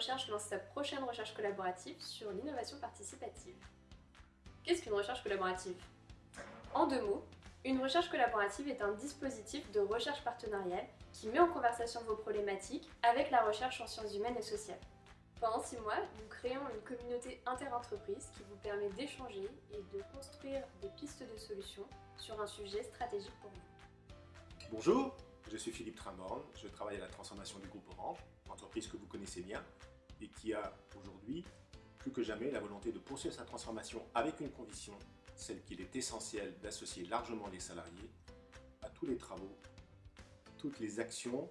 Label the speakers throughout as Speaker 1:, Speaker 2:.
Speaker 1: Recherche lance sa prochaine recherche collaborative sur l'innovation participative. Qu'est-ce qu'une recherche collaborative? En deux mots, une recherche collaborative est un dispositif de recherche partenariale qui met en conversation vos problématiques avec la recherche en sciences humaines et sociales. Pendant six mois, nous créons une communauté inter-entreprise qui vous permet d'échanger et de construire des pistes de solutions sur un sujet stratégique pour vous.
Speaker 2: Bonjour, je suis Philippe Trimborn, je travaille à la transformation du groupe Orange, entreprise que vous connaissez bien et qui a aujourd'hui plus que jamais la volonté de poursuivre sa transformation avec une conviction, celle qu'il est essentiel d'associer largement les salariés à tous les travaux, toutes les actions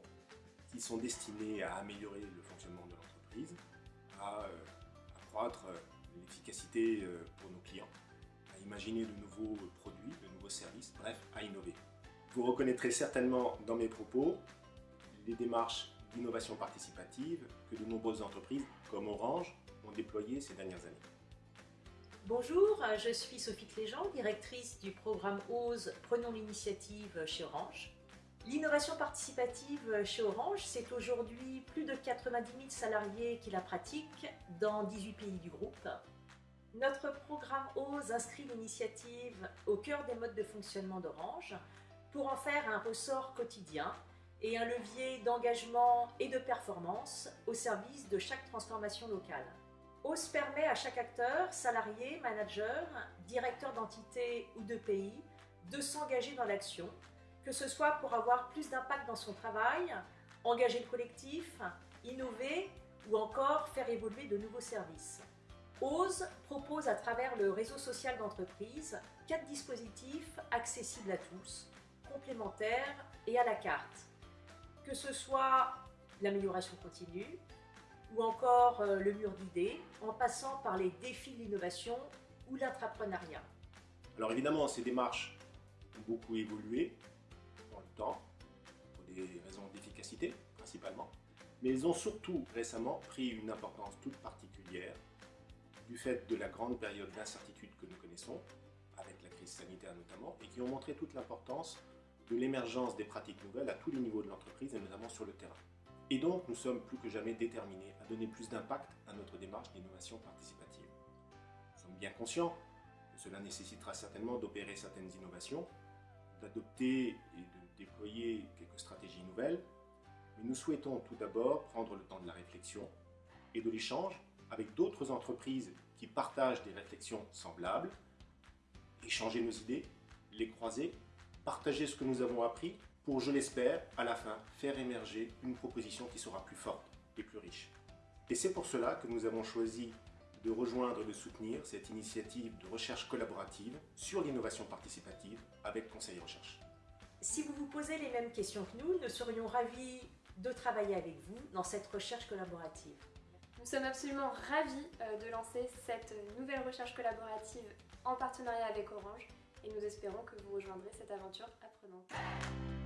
Speaker 2: qui sont destinées à améliorer le fonctionnement de l'entreprise, à euh, accroître euh, l'efficacité euh, pour nos clients, à imaginer de nouveaux produits, de nouveaux services, bref, à innover. Vous reconnaîtrez certainement dans mes propos les démarches d'innovation participative que de nombreuses entreprises, comme Orange, ont déployées ces dernières années.
Speaker 3: Bonjour, je suis Sophie Cléjean, directrice du programme OSE Prenons l'initiative chez Orange. L'innovation participative chez Orange, c'est aujourd'hui plus de 90 000 salariés qui la pratiquent dans 18 pays du groupe. Notre programme OSE inscrit l'initiative au cœur des modes de fonctionnement d'Orange pour en faire un ressort quotidien et un levier d'engagement et de performance au service de chaque transformation locale. OS permet à chaque acteur, salarié, manager, directeur d'entité ou de pays, de s'engager dans l'action, que ce soit pour avoir plus d'impact dans son travail, engager le collectif, innover ou encore faire évoluer de nouveaux services. OSE propose à travers le réseau social d'entreprise quatre dispositifs accessibles à tous, complémentaires et à la carte. Que ce soit l'amélioration continue, ou encore euh, le mur d'idées, en passant par les défis de l'innovation ou l'entrepreneuriat.
Speaker 2: Alors évidemment, ces démarches ont beaucoup évolué dans le temps, pour des raisons d'efficacité principalement, mais elles ont surtout récemment pris une importance toute particulière du fait de la grande période d'incertitude que nous connaissons, avec la crise sanitaire notamment, et qui ont montré toute l'importance de l'émergence des pratiques nouvelles à tous les niveaux de l'entreprise et notamment sur le terrain. Et donc, nous sommes plus que jamais déterminés à donner plus d'impact à notre démarche d'innovation participative. Nous sommes bien conscients que cela nécessitera certainement d'opérer certaines innovations, d'adopter et de déployer quelques stratégies nouvelles, mais nous souhaitons tout d'abord prendre le temps de la réflexion et de l'échange avec d'autres entreprises qui partagent des réflexions semblables, échanger nos idées, les croiser partager ce que nous avons appris pour, je l'espère, à la fin, faire émerger une proposition qui sera plus forte et plus riche. Et c'est pour cela que nous avons choisi de rejoindre et de soutenir cette initiative de recherche collaborative sur l'innovation participative avec Conseil Recherche.
Speaker 3: Si vous vous posez les mêmes questions que nous, nous serions ravis de travailler avec vous dans cette recherche collaborative.
Speaker 1: Nous sommes absolument ravis euh, de lancer cette nouvelle recherche collaborative en partenariat avec Orange et nous espérons que vous rejoindrez cette aventure apprenante.